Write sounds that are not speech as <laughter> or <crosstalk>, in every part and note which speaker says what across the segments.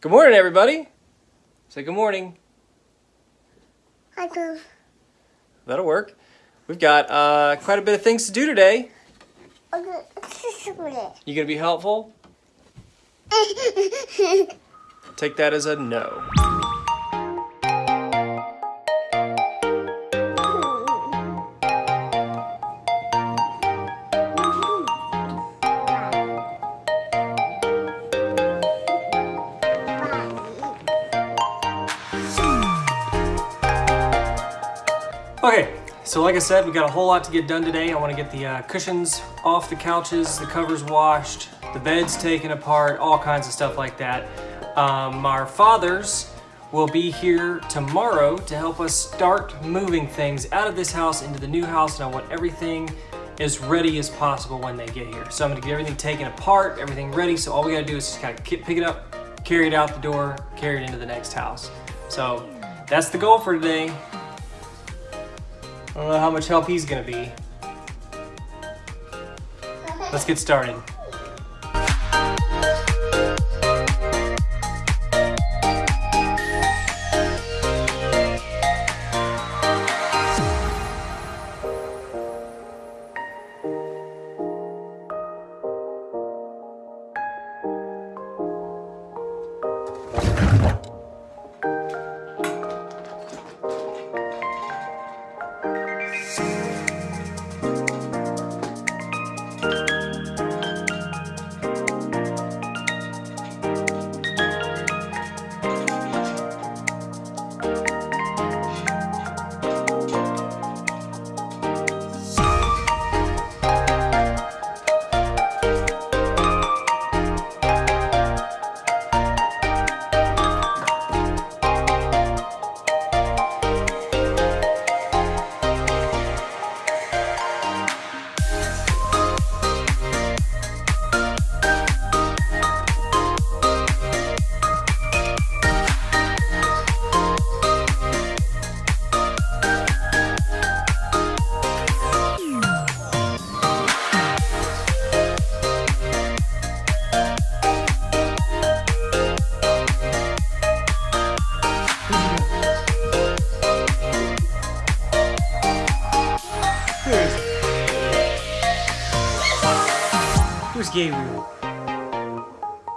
Speaker 1: Good morning, everybody. Say good morning.
Speaker 2: I do.
Speaker 1: That'll work. We've got uh, quite a bit of things to do today. You gonna be helpful? <laughs> Take that as a no. So like I said, we got a whole lot to get done today. I want to get the uh, cushions off the couches, the covers washed, the beds taken apart, all kinds of stuff like that. Um, our fathers will be here tomorrow to help us start moving things out of this house into the new house, and I want everything as ready as possible when they get here. So I'm gonna get everything taken apart, everything ready, so all we gotta do is just kind of pick it up, carry it out the door, carry it into the next house. So that's the goal for today. I don't know how much help he's gonna be. Let's get started.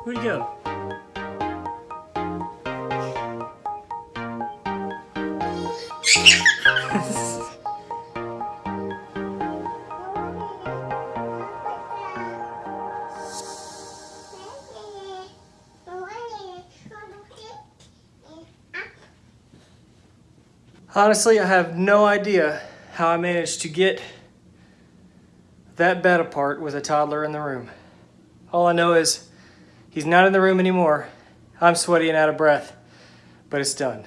Speaker 1: Where'd he go? Honestly, I have no idea how I managed to get that bed apart with a toddler in the room. All I know is he's not in the room anymore. I'm sweaty and out of breath, but it's done.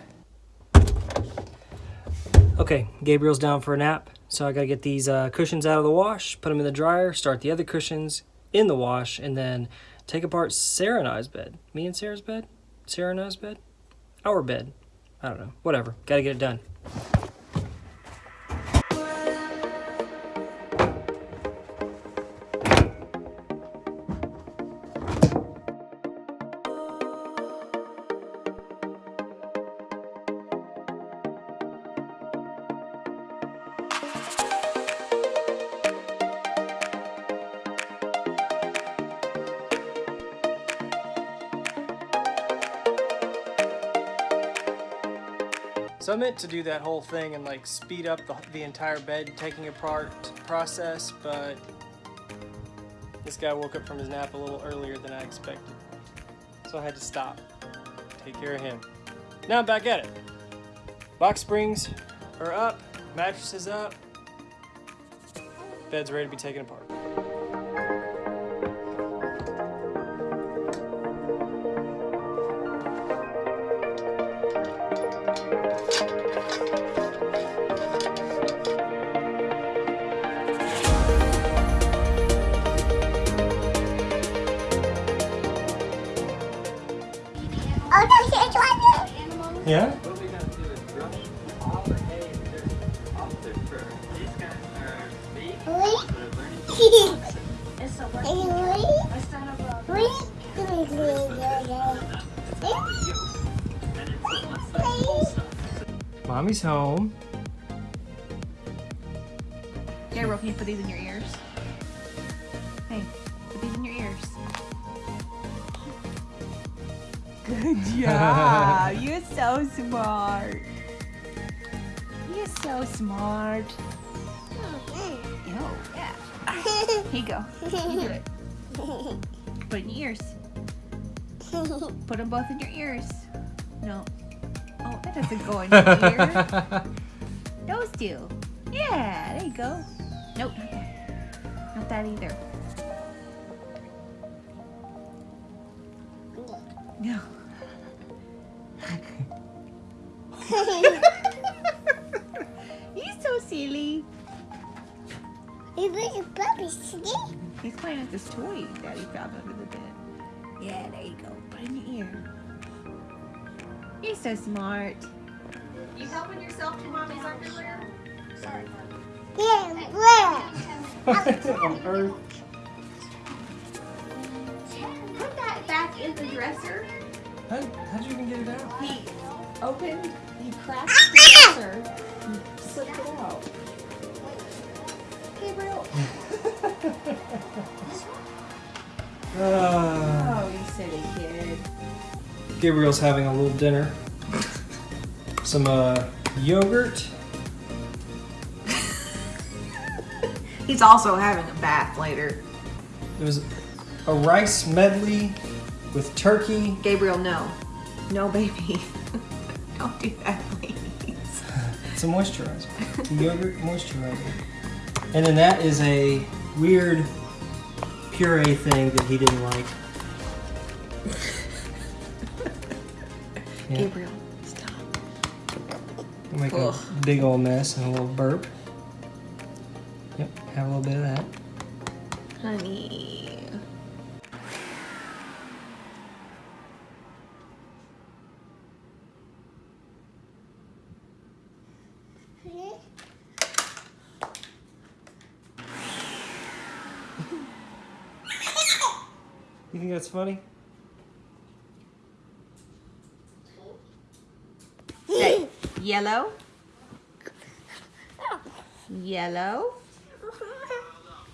Speaker 1: Okay, Gabriel's down for a nap, so I gotta get these uh, cushions out of the wash, put them in the dryer, start the other cushions in the wash, and then take apart Sarah and I's bed. Me and Sarah's bed? Sarah and I's bed? Our bed. I don't know. Whatever. Gotta get it done. So I meant to do that whole thing and like speed up the, the entire bed taking apart process, but this guy woke up from his nap a little earlier than I expected. So I had to stop, take care of him. Now I'm back at it. Box springs are up, mattress is up, bed's ready to be taken apart.
Speaker 3: Stuff.
Speaker 1: Mommy's home.
Speaker 4: Gabriel, can you put these in your ears? Hey, <laughs> Good job. You're so smart. You're so smart. Oh, yeah. Here you go. You do it. Put in your ears. Put them both in your ears. No. Oh, that doesn't go in your ear. <laughs> Those do. Yeah, there you go. Nope, not that. Not that either. <laughs> No. <laughs> He's so silly.
Speaker 2: You bring a puppy, see?
Speaker 4: He's playing with this toy Daddy found under the bed. Yeah, there you go. Put it in your ear. You're so smart. You helping yourself to mommy's underwear?
Speaker 2: Sorry, yeah, where?
Speaker 1: On Earth.
Speaker 4: Put that back in the dresser.
Speaker 1: How, how'd you even get it out?
Speaker 4: He opened, he cracked the dresser, and slipped it out. Gabriel.
Speaker 1: Uh,
Speaker 4: Oh, you silly kid.
Speaker 1: Gabriel's having a little dinner. Some uh, yogurt. <laughs>
Speaker 4: He's also having a bath later.
Speaker 1: There was a rice medley with turkey.
Speaker 4: Gabriel, no. No, baby. <laughs> Don't that, please.
Speaker 1: It's a moisturizer. yogurt moisturizer. And then that is a weird puree thing that he didn't like. Yeah.
Speaker 4: Gabriel, stop.
Speaker 1: Make a big old mess and a little burp. Yep, have a little bit of that.
Speaker 4: Honey.
Speaker 1: Think that's funny?
Speaker 4: Say, yellow. Yellow.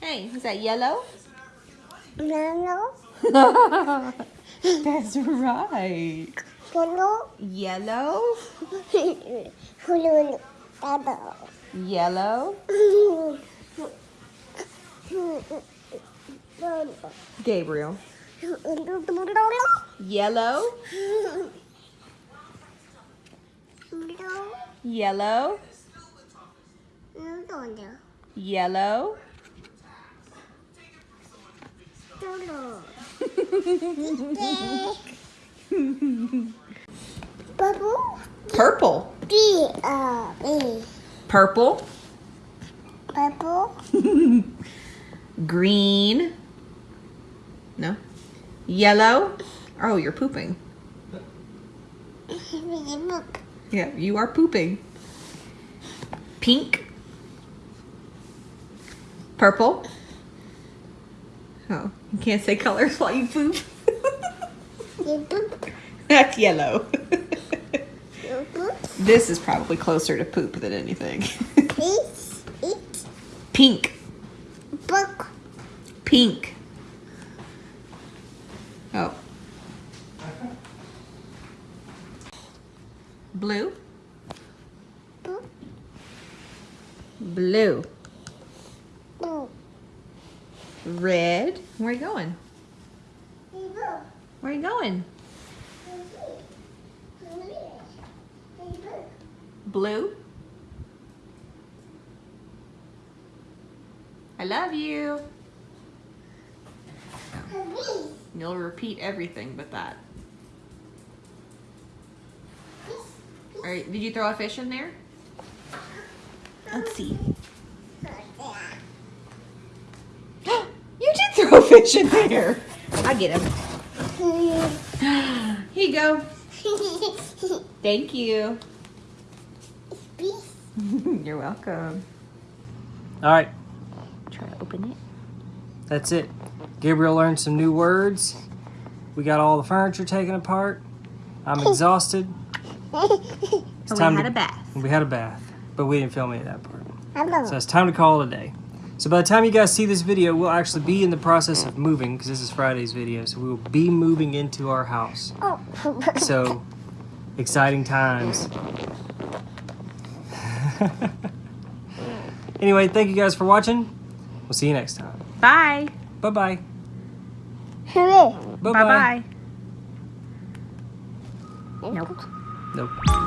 Speaker 4: Hey, is that yellow?
Speaker 2: Yellow. <laughs>
Speaker 4: That's right.
Speaker 2: no,
Speaker 4: Yellow. Yellow. Gabriel. Yellow. Yellow. Yellow. Purple.
Speaker 2: B,
Speaker 4: Purple.
Speaker 2: bubble, <laughs>
Speaker 4: Green. No. Yellow. Oh, you're pooping. Yeah, you are pooping. Pink. Purple. Oh, you can't say colors <laughs> while you poop. That's yellow. <laughs> this is probably closer to poop than anything. <laughs>
Speaker 2: eat,
Speaker 4: Pink. Pink. Oh. Blue.
Speaker 2: book,
Speaker 4: Blue.
Speaker 2: book,
Speaker 4: Red. Where are you going?
Speaker 2: you book,
Speaker 4: Where are you going? Blue. I love you. You'll repeat everything but that. All right, did you throw a fish in there? Let's see. <gasps> you did throw a fish in there. I get him. <gasps> Here you go. Thank you. <laughs> You're welcome.
Speaker 1: All right,
Speaker 4: Try to open it.
Speaker 1: that's it. Gabriel learned some new words. We got all the furniture taken apart. I'm <laughs> exhausted. It's time
Speaker 4: we had
Speaker 1: to-
Speaker 4: a bath.
Speaker 1: We had a bath, but we didn't film any of that part.
Speaker 2: Hello.
Speaker 1: So it's time to call it a day. So by the time you guys see this video, we'll actually be in the process of moving because this is Friday's video. So we will be moving into our house.
Speaker 2: Oh. <laughs>
Speaker 1: So exciting times. <laughs> anyway, thank you guys for watching. We'll see you next time.
Speaker 4: Bye.
Speaker 1: Bye bye.
Speaker 2: Hooray.
Speaker 1: Bye
Speaker 4: Bye bye.
Speaker 2: Nope.
Speaker 1: Nope.